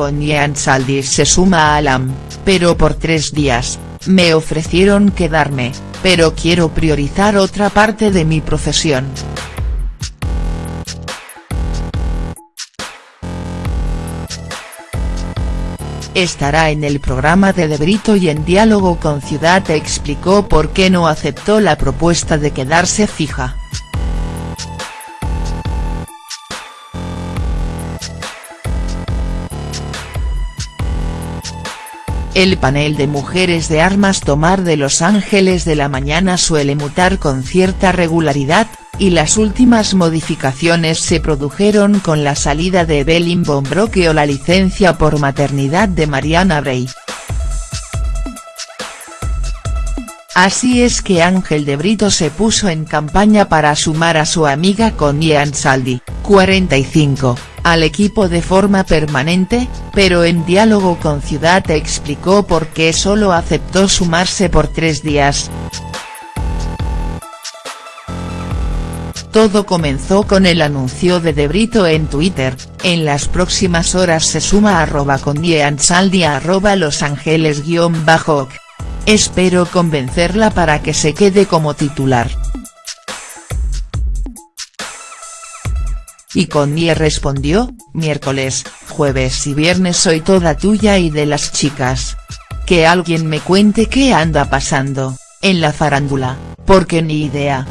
Connie Ansaldi se suma a Alam, pero por tres días, me ofrecieron quedarme, pero quiero priorizar otra parte de mi profesión. Estará en el programa de De Brito y en diálogo con Ciudad explicó por qué no aceptó la propuesta de quedarse fija. El panel de mujeres de armas tomar de Los Ángeles de la Mañana suele mutar con cierta regularidad, y las últimas modificaciones se produjeron con la salida de Evelyn Bombroque o la licencia por maternidad de Mariana Bray. Así es que Ángel de Brito se puso en campaña para sumar a su amiga Connie Ansaldi, 45 al equipo de forma permanente, pero en diálogo con Ciudad explicó por qué solo aceptó sumarse por tres días. Todo comenzó con el anuncio de Debrito en Twitter, en las próximas horas se suma arroba con Ansaldi arroba Los Ángeles guion bajo. Espero convencerla para que se quede como titular. Y Connie respondió, miércoles, jueves y viernes soy toda tuya y de las chicas. Que alguien me cuente qué anda pasando, en la farándula, porque ni idea.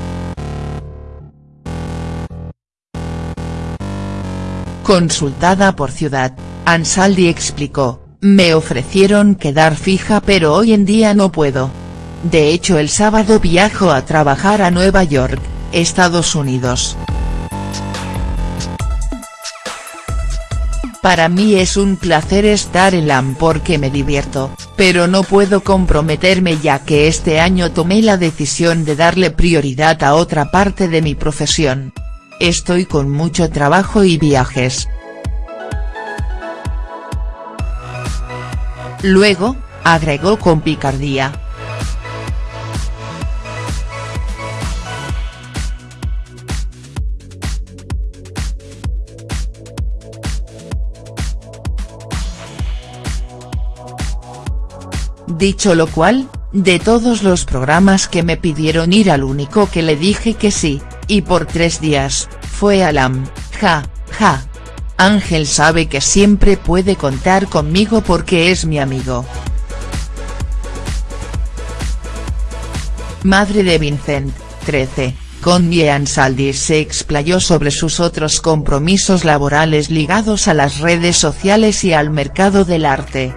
Consultada por Ciudad, Ansaldi explicó, me ofrecieron quedar fija pero hoy en día no puedo. De hecho el sábado viajo a trabajar a Nueva York, Estados Unidos. Para mí es un placer estar en LAM porque me divierto, pero no puedo comprometerme ya que este año tomé la decisión de darle prioridad a otra parte de mi profesión. Estoy con mucho trabajo y viajes. Luego, agregó con picardía, Dicho lo cual, de todos los programas que me pidieron ir al único que le dije que sí, y por tres días, fue Alam, ja, ja. Ángel sabe que siempre puede contar conmigo porque es mi amigo. Madre de Vincent, 13, Connie Ansaldi se explayó sobre sus otros compromisos laborales ligados a las redes sociales y al mercado del arte.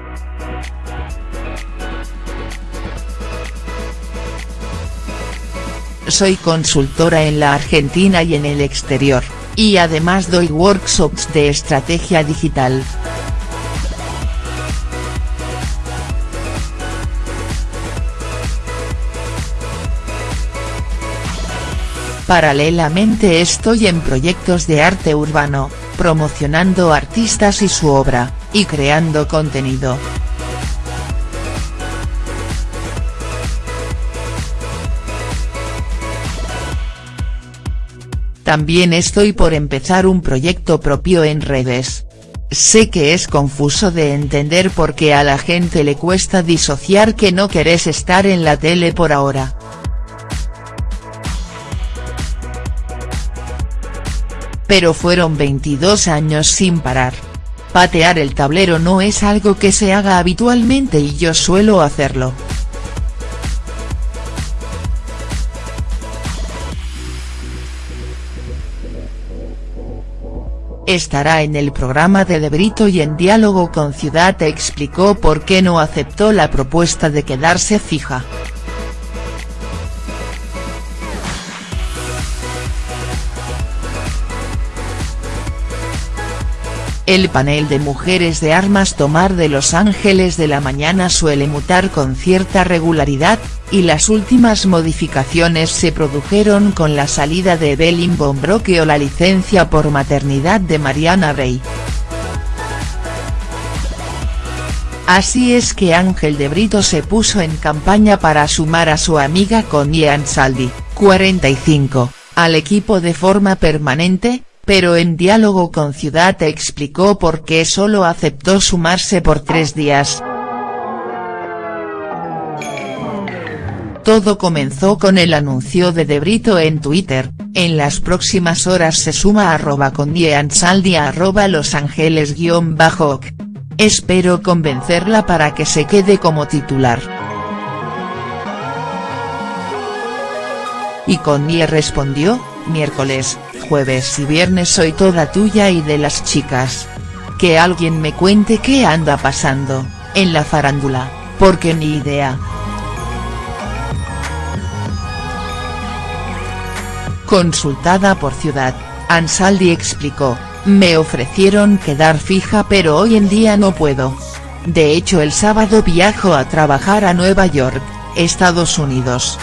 Soy consultora en la Argentina y en el exterior, y además doy workshops de estrategia digital. Paralelamente estoy en proyectos de arte urbano, promocionando artistas y su obra, y creando contenido. También estoy por empezar un proyecto propio en redes. Sé que es confuso de entender porque a la gente le cuesta disociar que no querés estar en la tele por ahora. Pero fueron 22 años sin parar. Patear el tablero no es algo que se haga habitualmente y yo suelo hacerlo. Estará en el programa de De Brito y en diálogo con Ciudad explicó por qué no aceptó la propuesta de quedarse fija. El panel de mujeres de armas tomar de Los Ángeles de la Mañana suele mutar con cierta regularidad, y las últimas modificaciones se produjeron con la salida de Evelyn Bombroque o la licencia por maternidad de Mariana Bray. Así es que Ángel de Brito se puso en campaña para sumar a su amiga Connie Ansaldi, 45, al equipo de forma permanente, pero en diálogo con Ciudad explicó por qué solo aceptó sumarse por tres días. Todo comenzó con el anuncio de Debrito en Twitter, en las próximas horas se suma arroba con Saldi arroba Los Ángeles guion bajo Espero convencerla para que se quede como titular. Y Connie respondió, miércoles, jueves y viernes soy toda tuya y de las chicas. Que alguien me cuente qué anda pasando, en la farándula, porque ni idea. Consultada por Ciudad, Ansaldi explicó, me ofrecieron quedar fija pero hoy en día no puedo. De hecho el sábado viajo a trabajar a Nueva York, Estados Unidos.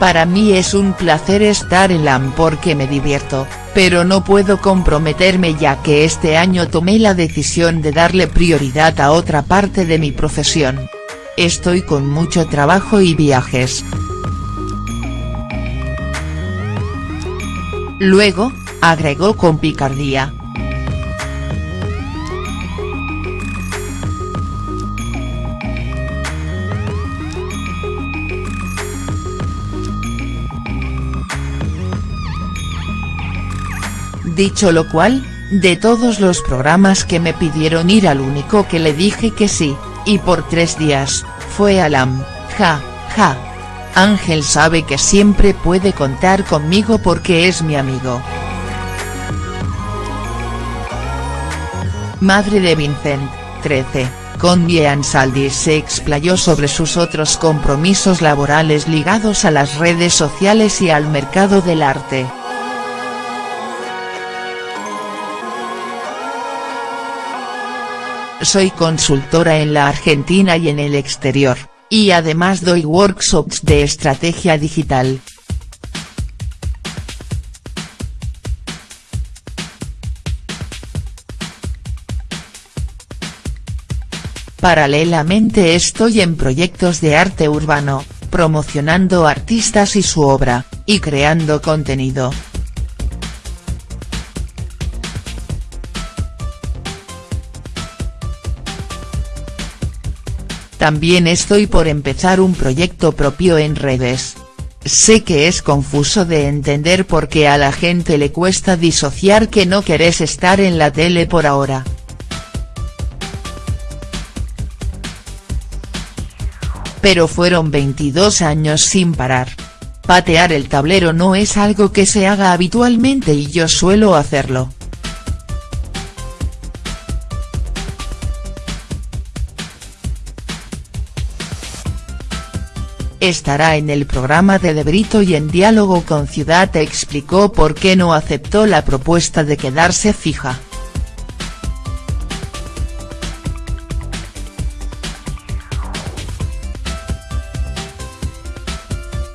Para mí es un placer estar en LAM porque me divierto, pero no puedo comprometerme ya que este año tomé la decisión de darle prioridad a otra parte de mi profesión. Estoy con mucho trabajo y viajes. Luego, agregó con picardía. Dicho lo cual, de todos los programas que me pidieron ir al único que le dije que sí, y por tres días, fue Alam, ja, ja. Ángel sabe que siempre puede contar conmigo porque es mi amigo. Madre de Vincent, 13, Connie Ansaldi se explayó sobre sus otros compromisos laborales ligados a las redes sociales y al mercado del arte. Soy consultora en la Argentina y en el exterior, y además doy workshops de estrategia digital. Paralelamente estoy en proyectos de arte urbano, promocionando artistas y su obra, y creando contenido. También estoy por empezar un proyecto propio en redes. Sé que es confuso de entender porque a la gente le cuesta disociar que no querés estar en la tele por ahora. Pero fueron 22 años sin parar. Patear el tablero no es algo que se haga habitualmente y yo suelo hacerlo. Estará en el programa de Debrito y en diálogo con Ciudad explicó por qué no aceptó la propuesta de quedarse fija.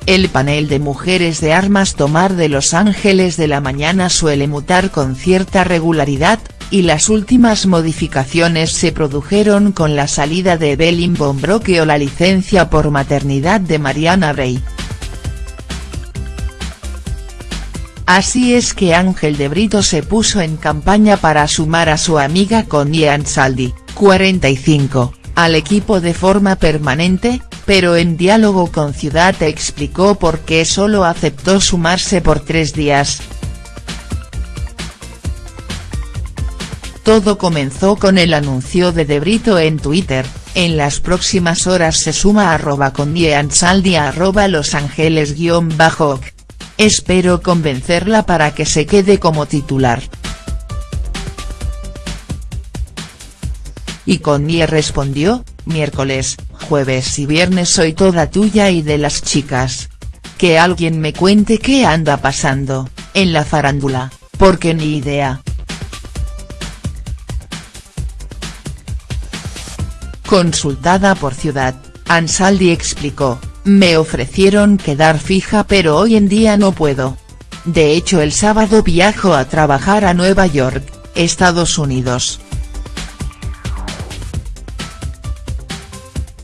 El panel de mujeres de armas tomar de Los Ángeles de la mañana suele mutar con cierta regularidad, y las últimas modificaciones se produjeron con la salida de Evelyn Bombroque o la licencia por maternidad de Mariana Bray. Así es que Ángel de Brito se puso en campaña para sumar a su amiga Connie Ansaldi, 45, al equipo de forma permanente, pero en diálogo con Ciudad explicó por qué solo aceptó sumarse por tres días, Todo comenzó con el anuncio de Debrito en Twitter, en las próximas horas se suma arroba con Saldi arroba Los Ángeles guion bajo Espero convencerla para que se quede como titular. Y Connie respondió, miércoles, jueves y viernes soy toda tuya y de las chicas. Que alguien me cuente qué anda pasando, en la farándula, porque ni idea. Consultada por Ciudad, Ansaldi explicó, me ofrecieron quedar fija pero hoy en día no puedo. De hecho el sábado viajo a trabajar a Nueva York, Estados Unidos.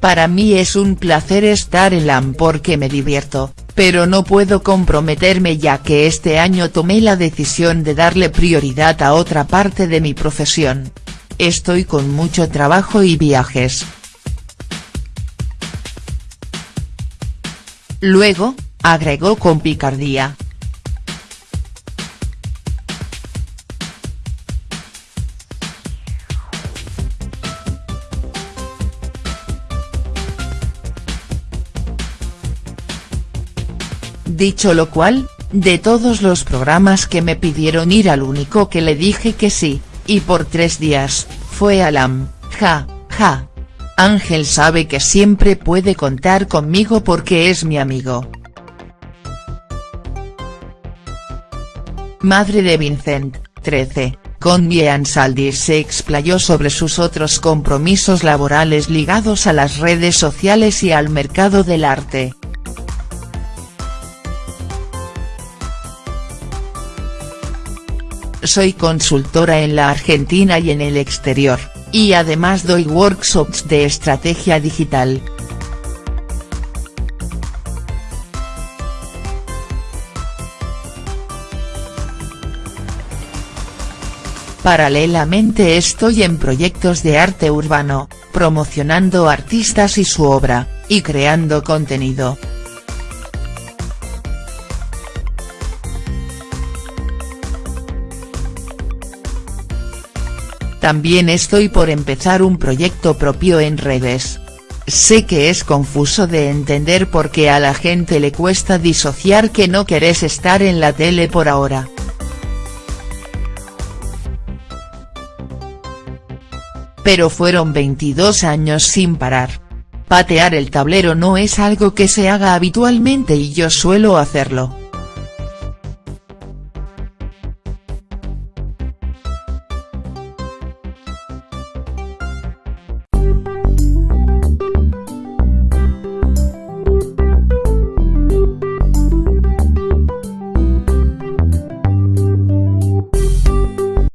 Para mí es un placer estar en LAM porque me divierto, pero no puedo comprometerme ya que este año tomé la decisión de darle prioridad a otra parte de mi profesión. Estoy con mucho trabajo y viajes. Luego, agregó con picardía. Dicho lo cual, de todos los programas que me pidieron ir al único que le dije que sí, y por tres días, fue Alam, ja, ja. Ángel sabe que siempre puede contar conmigo porque es mi amigo. Madre de Vincent, 13, con Ansaldi se explayó sobre sus otros compromisos laborales ligados a las redes sociales y al mercado del arte. Soy consultora en la Argentina y en el exterior, y además doy workshops de estrategia digital. Paralelamente estoy en proyectos de arte urbano, promocionando artistas y su obra, y creando contenido. También estoy por empezar un proyecto propio en redes. Sé que es confuso de entender porque a la gente le cuesta disociar que no querés estar en la tele por ahora. Pero fueron 22 años sin parar. Patear el tablero no es algo que se haga habitualmente y yo suelo hacerlo.